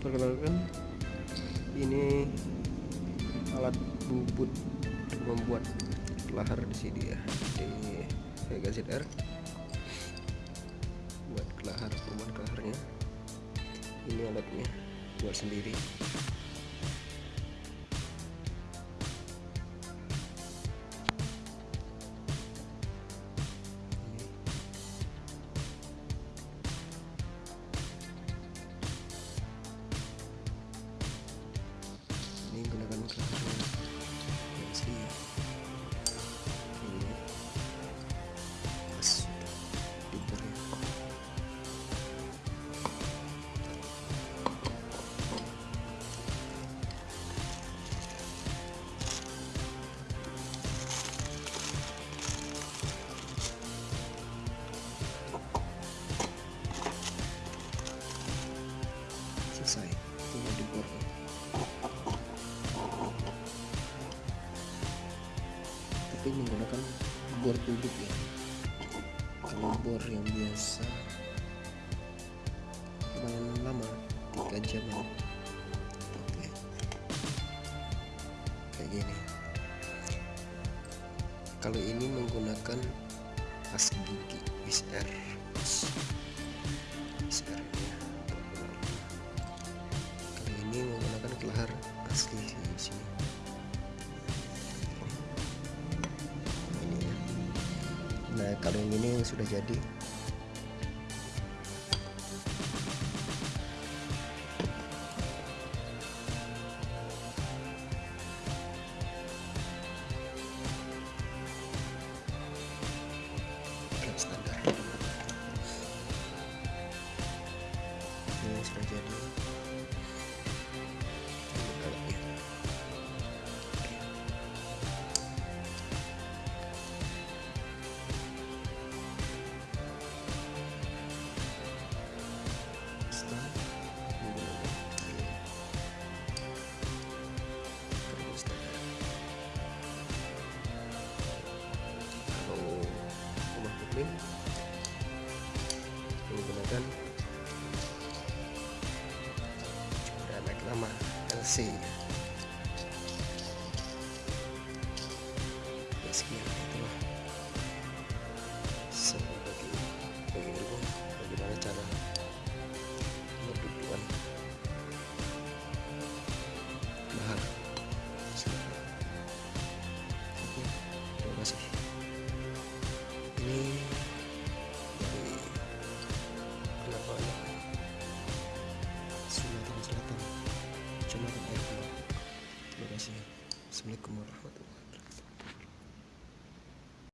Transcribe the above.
perkenalkan ini alat bubut membuat lahar di sini ya. Di Vega ZR buat kelahar pembuat kelaharnya. Ini alatnya buat sendiri selesai. Tinggal dibor tapi menggunakan bor tubik ya. Kalau bor yang biasa. Lumayan lama 3 jam ya. Oke. Kayak gini. Kalau ini menggunakan as gigi XR kalau yang ini sudah jadi. Standar. Ini sudah jadi muslim menggunakan anak nama LC kelapa anak Sumatera Selatan Kecamatan Air terima kasih. Assalamualaikum warahmatullahi